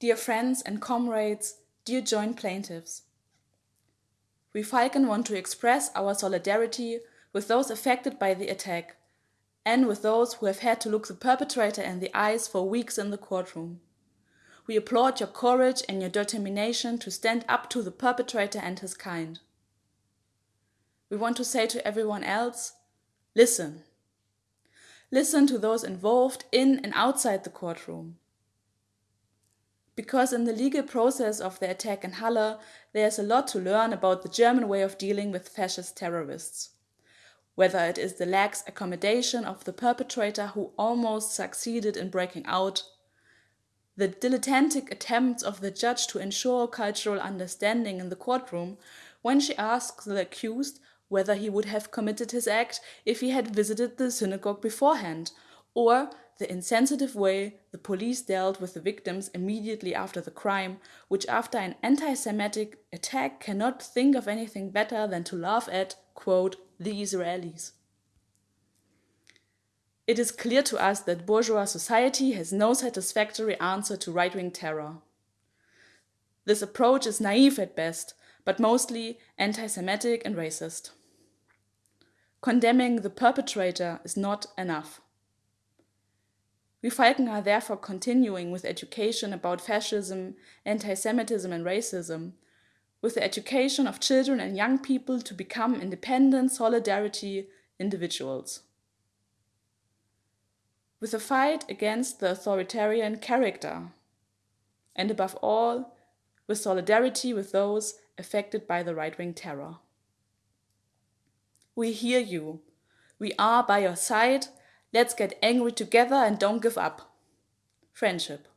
Dear friends and comrades, dear joint plaintiffs. We Falken want to express our solidarity with those affected by the attack and with those who have had to look the perpetrator in the eyes for weeks in the courtroom. We applaud your courage and your determination to stand up to the perpetrator and his kind. We want to say to everyone else, listen. Listen to those involved in and outside the courtroom. Because in the legal process of the attack in Halle, there is a lot to learn about the German way of dealing with fascist terrorists. Whether it is the lax accommodation of the perpetrator who almost succeeded in breaking out, the dilettantic attempts of the judge to ensure cultural understanding in the courtroom when she asks the accused whether he would have committed his act if he had visited the synagogue beforehand, or the insensitive way the police dealt with the victims immediately after the crime, which after an anti-Semitic attack cannot think of anything better than to laugh at, quote, the Israelis. It is clear to us that bourgeois society has no satisfactory answer to right-wing terror. This approach is naive at best, but mostly anti-Semitic and racist. Condemning the perpetrator is not enough. We Falken are therefore continuing with education about fascism, anti-Semitism and racism, with the education of children and young people to become independent solidarity individuals. With a fight against the authoritarian character, and above all, with solidarity with those affected by the right-wing terror. We hear you. We are by your side. Let's get angry together and don't give up. Friendship.